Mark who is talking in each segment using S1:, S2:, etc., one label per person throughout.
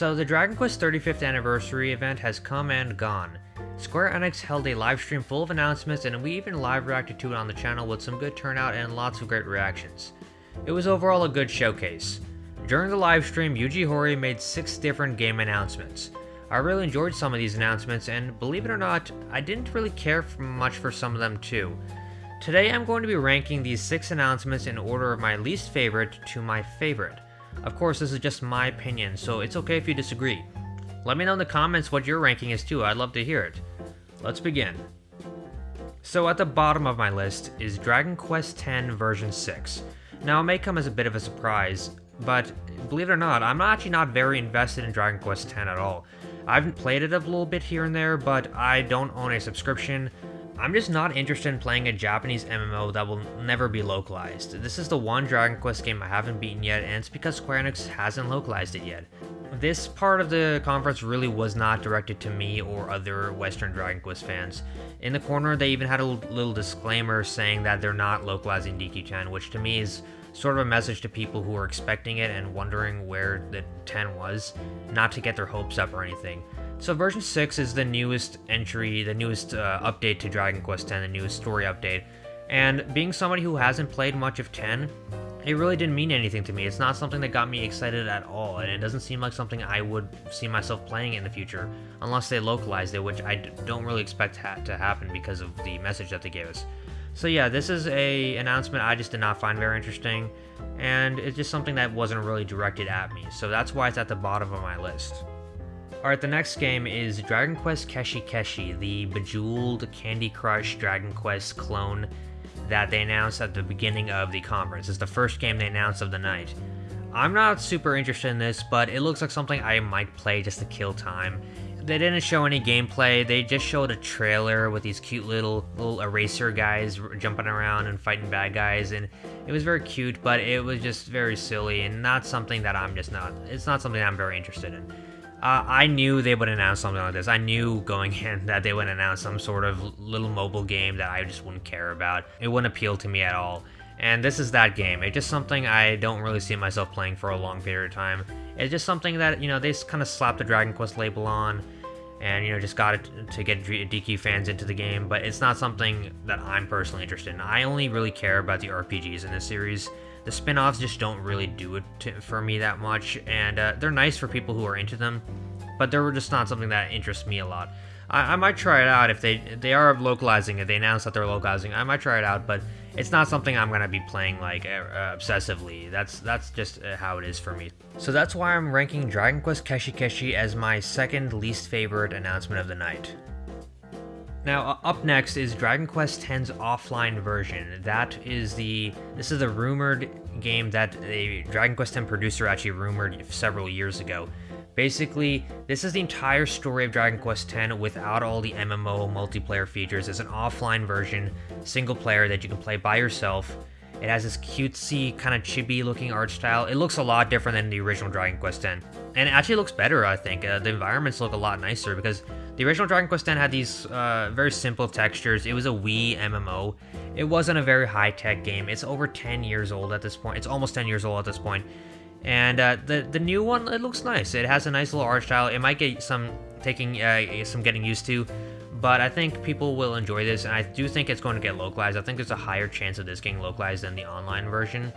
S1: So the Dragon Quest 35th anniversary event has come and gone. Square Enix held a live stream full of announcements and we even live reacted to it on the channel with some good turnout and lots of great reactions. It was overall a good showcase. During the live stream, Yuji Horii made 6 different game announcements. I really enjoyed some of these announcements and believe it or not, I didn't really care much for some of them too. Today I'm going to be ranking these 6 announcements in order of my least favorite to my favorite. Of course, this is just my opinion, so it's okay if you disagree. Let me know in the comments what your ranking is too, I'd love to hear it. Let's begin. So at the bottom of my list is Dragon Quest X version 6. Now it may come as a bit of a surprise, but believe it or not, I'm actually not very invested in Dragon Quest X at all. I've played it a little bit here and there, but I don't own a subscription. I'm just not interested in playing a Japanese MMO that will never be localized. This is the one Dragon Quest game I haven't beaten yet, and it's because Square Enix hasn't localized it yet. This part of the conference really was not directed to me or other Western Dragon Quest fans. In the corner, they even had a little disclaimer saying that they're not localizing DQ10, which to me is sort of a message to people who are expecting it and wondering where the 10 was, not to get their hopes up or anything. So version 6 is the newest entry, the newest uh, update to Dragon Quest X, the newest story update. And being somebody who hasn't played much of 10, it really didn't mean anything to me. It's not something that got me excited at all, and it doesn't seem like something I would see myself playing in the future, unless they localized it, which I don't really expect ha to happen because of the message that they gave us. So yeah, this is a announcement I just did not find very interesting, and it's just something that wasn't really directed at me, so that's why it's at the bottom of my list. Alright, the next game is Dragon Quest Keshi Keshi, the bejeweled Candy Crush Dragon Quest clone that they announced at the beginning of the conference. It's the first game they announced of the night. I'm not super interested in this, but it looks like something I might play just to kill time. They didn't show any gameplay, they just showed a trailer with these cute little little eraser guys jumping around and fighting bad guys, and it was very cute, but it was just very silly and not something that I'm just not, it's not something I'm very interested in. Uh, I knew they would announce something like this. I knew going in that they would announce some sort of little mobile game that I just wouldn't care about. It wouldn't appeal to me at all. And this is that game. It's just something I don't really see myself playing for a long period of time. It's just something that, you know, they kind of slapped the Dragon Quest label on and, you know, just got it to get DQ fans into the game, but it's not something that I'm personally interested in. I only really care about the RPGs in this series. The spin-offs just don't really do it to, for me that much, and uh, they're nice for people who are into them, but they're just not something that interests me a lot. I, I might try it out if they they are localizing it. They announced that they're localizing. I might try it out, but it's not something I'm gonna be playing like uh, obsessively. That's that's just uh, how it is for me. So that's why I'm ranking Dragon Quest Keshi Keshi as my second least favorite announcement of the night. Now, up next is Dragon Quest X's offline version. That is the, this is the rumored game that the Dragon Quest X producer actually rumored several years ago. Basically, this is the entire story of Dragon Quest X without all the MMO multiplayer features. It's an offline version, single player that you can play by yourself. It has this cutesy, kind of chibi looking art style. It looks a lot different than the original Dragon Quest X. And it actually looks better, I think. Uh, the environments look a lot nicer because the original Dragon Quest X had these uh, very simple textures. It was a Wii MMO. It wasn't a very high-tech game. It's over 10 years old at this point. It's almost 10 years old at this point. And uh, the the new one, it looks nice. It has a nice little art style. It might get some taking uh, some getting used to, but I think people will enjoy this, and I do think it's going to get localized. I think there's a higher chance of this getting localized than the online version.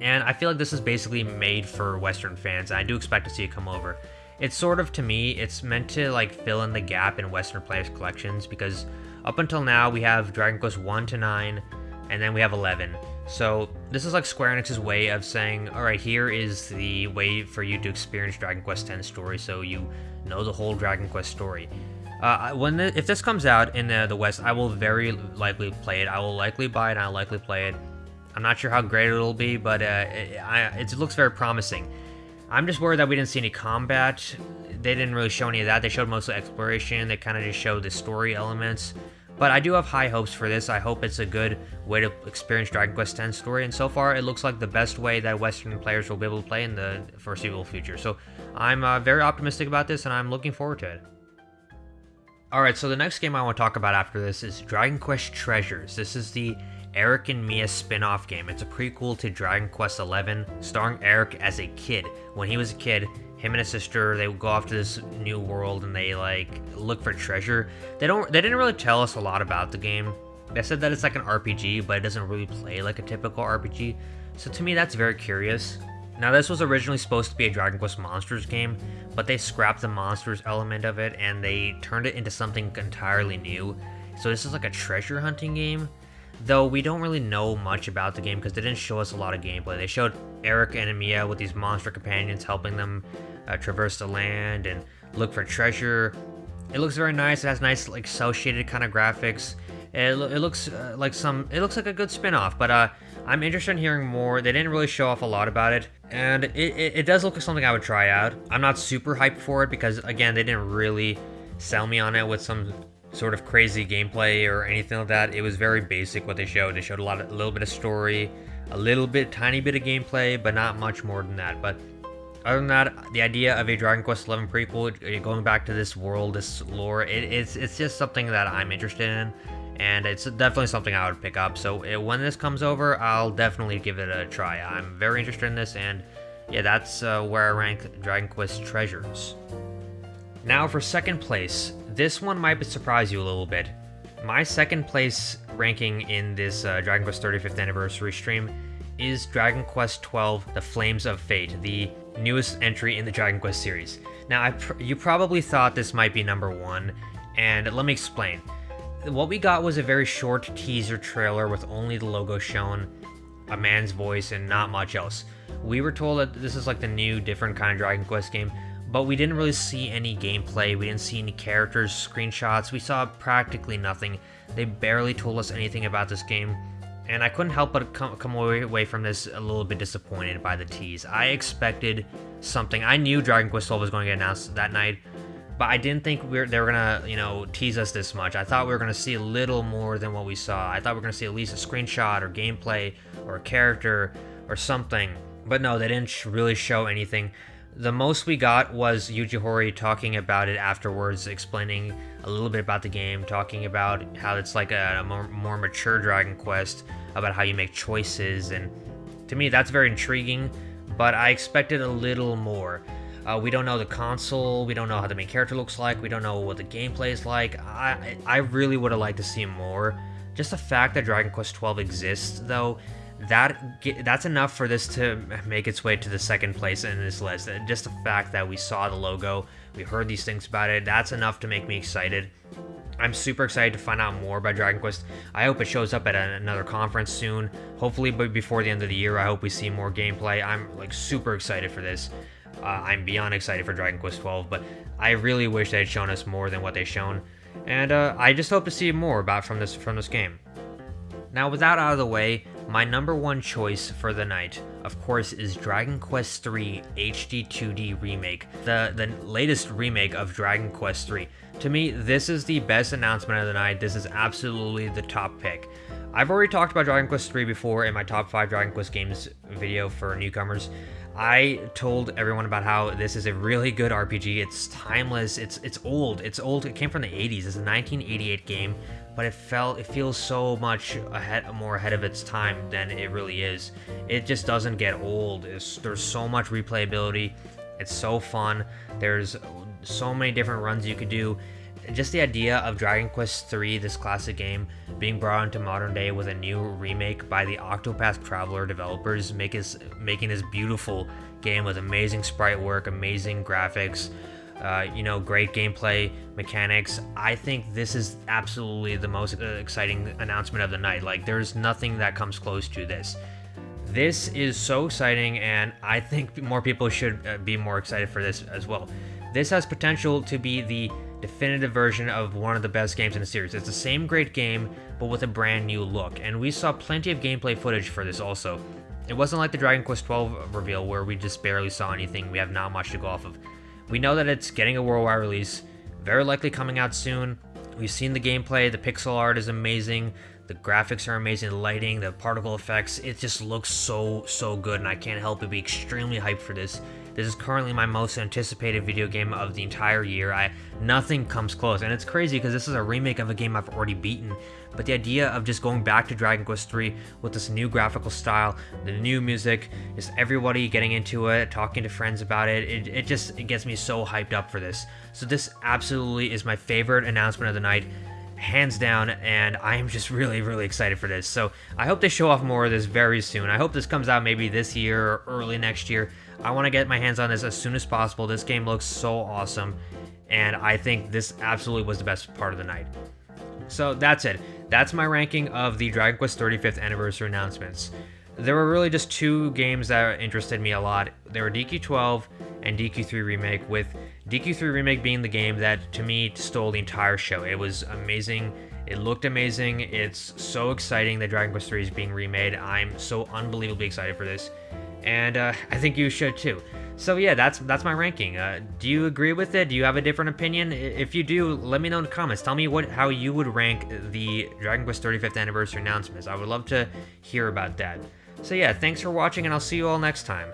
S1: And I feel like this is basically made for Western fans, and I do expect to see it come over. It's sort of, to me, it's meant to like fill in the gap in Western players' collections, because up until now we have Dragon Quest 1 to 9, and then we have 11. So this is like Square Enix's way of saying, all right, here is the way for you to experience Dragon Quest X story, so you know the whole Dragon Quest story. Uh, when the, if this comes out in the, the West, I will very likely play it. I will likely buy it. and I'll likely play it. I'm not sure how great it'll be, but uh, it, I, it looks very promising. I'm just worried that we didn't see any combat. They didn't really show any of that. They showed mostly exploration. They kind of just showed the story elements. But I do have high hopes for this. I hope it's a good way to experience Dragon Quest X story, and so far it looks like the best way that Western players will be able to play in the foreseeable future. So I'm uh, very optimistic about this, and I'm looking forward to it. Alright, so the next game I want to talk about after this is Dragon Quest Treasures. This is the Erik and Mia spin-off game. It's a prequel to Dragon Quest XI, starring Erik as a kid. When he was a kid, him and his sister they go off to this new world and they like look for treasure. They don't they didn't really tell us a lot about the game. They said that it's like an RPG, but it doesn't really play like a typical RPG. So to me that's very curious. Now this was originally supposed to be a Dragon Quest Monsters game, but they scrapped the monsters element of it and they turned it into something entirely new. So this is like a treasure hunting game. Though we don't really know much about the game because they didn't show us a lot of gameplay. They showed Erik and Mia with these monster companions helping them uh, traverse the land and look for treasure. It looks very nice. It has nice like cel shaded kind of graphics. It, lo it looks uh, like some. It looks like a good spin-off, but uh, I'm interested in hearing more. They didn't really show off a lot about it, and it, it, it does look like something I would try out. I'm not super hyped for it because again, they didn't really sell me on it with some sort of crazy gameplay or anything like that. It was very basic what they showed. They showed a lot, of, a little bit of story, a little bit, tiny bit of gameplay, but not much more than that. But other than that, the idea of a Dragon Quest XI prequel, going back to this world, this lore, it, it's it's just something that I'm interested in, and it's definitely something I would pick up. So it, when this comes over, I'll definitely give it a try. I'm very interested in this, and yeah, that's uh, where I rank Dragon Quest Treasures. Now for second place, this one might surprise you a little bit. My second place ranking in this uh, Dragon Quest 35th anniversary stream is Dragon Quest XII The Flames of Fate, the newest entry in the Dragon Quest series. Now, pr you probably thought this might be number one, and let me explain. What we got was a very short teaser trailer with only the logo shown, a man's voice, and not much else. We were told that this is like the new, different kind of Dragon Quest game, but we didn't really see any gameplay, we didn't see any characters, screenshots, we saw practically nothing. They barely told us anything about this game, and I couldn't help but come, away from this a little bit disappointed by the tease. I expected something. I knew Dragon Quest XII was going to get announced that night, but I didn't think we they were gonna, you know, tease us this much. I thought we were gonna see a little more than what we saw. I thought we were gonna see at least a screenshot or gameplay or a character or something. But no, they didn't really show anything. The most we got was Yuji Horii talking about it afterwards, explaining a little bit about the game, talking about how it's like a, a more, more, mature Dragon Quest, about how you make choices, and to me that's very intriguing, but I expected a little more. Uh, we don't know the console, we don't know how the main character looks like, we don't know what the gameplay is like. I, I really would have liked to see more. Just the fact that Dragon Quest XII exists, though, that that's enough for this to make its way to the second place in this list. Just the fact that we saw the logo, we heard these things about it, that's enough to make me excited. I'm super excited to find out more about Dragon Quest. I hope it shows up at another conference soon. Hopefully, but before the end of the year, I hope we see more gameplay. I'm like super excited for this. Uh, I'm beyond excited for Dragon Quest 12, but I really wish they had shown us more than what they've shown, and uh, I just hope to see more about from this from this game. Now, with that out of the way, my number one choice for the night, of course, is Dragon Quest III HD 2D Remake, the, the latest remake of Dragon Quest III. To me, this is the best announcement of the night. This is absolutely the top pick. I've already talked about Dragon Quest III before in my top 5 Dragon Quest games video for newcomers. I told everyone about how this is a really good RPG. It's timeless. It's it's old. It's old. It came from the 80s. It's a 1988 game but it felt it feels so much ahead more ahead of its time than it really is. It just doesn't get old. It's, there's so much replayability. It's so fun. There's so many different runs you could do. Just the idea of Dragon Quest III, this classic game, being brought into modern day with a new remake by the Octopath Traveler developers, make making this beautiful game with amazing sprite work, amazing graphics, uh, you know, great gameplay mechanics. I think this is absolutely the most uh, exciting announcement of the night. Like, there's nothing that comes close to this. This is so exciting, and I think more people should uh, be more excited for this as well. This has potential to be the definitive version of one of the best games in the series. It's the same great game, but with a brand new look, and we saw plenty of gameplay footage for this also. It wasn't like the Dragon Quest XII reveal where we just barely saw anything, we have not much to go off of. We know that it's getting a worldwide release, very likely coming out soon. We've seen the gameplay, the pixel art is amazing, The graphics are amazing, the lighting, the particle effects, it just looks so, so good, and I can't help but be extremely hyped for this. This is currently my most anticipated video game of the entire year. I Nothing comes close, and it's crazy because this is a remake of a game I've already beaten, but the idea of just going back to Dragon Quest 3 with this new graphical style, the new music, just everybody getting into it, talking to friends about it, it, it just it gets me so hyped up for this. So this absolutely is my favorite announcement of the night hands down, and I am just really, really excited for this. So I hope they show off more of this very soon. I hope this comes out maybe this year or early next year. I want to get my hands on this as soon as possible. This game looks so awesome, and I think this absolutely was the best part of the night. So that's it. That's my ranking of the Dragon Quest 35th anniversary announcements. There were really just two games that interested me a lot. They were DQ12 and DQ3 Remake, with DQ3 Remake being the game that to me stole the entire show. It was amazing. It looked amazing. It's so exciting that Dragon Quest 3 is being remade. I'm so unbelievably excited for this. And uh, I think you should too. So yeah, that's that's my ranking. Uh, do you agree with it? Do you have a different opinion? If you do, let me know in the comments. Tell me what how you would rank the Dragon Quest 35th anniversary announcements. I would love to hear about that. So yeah, thanks for watching, and I'll see you all next time.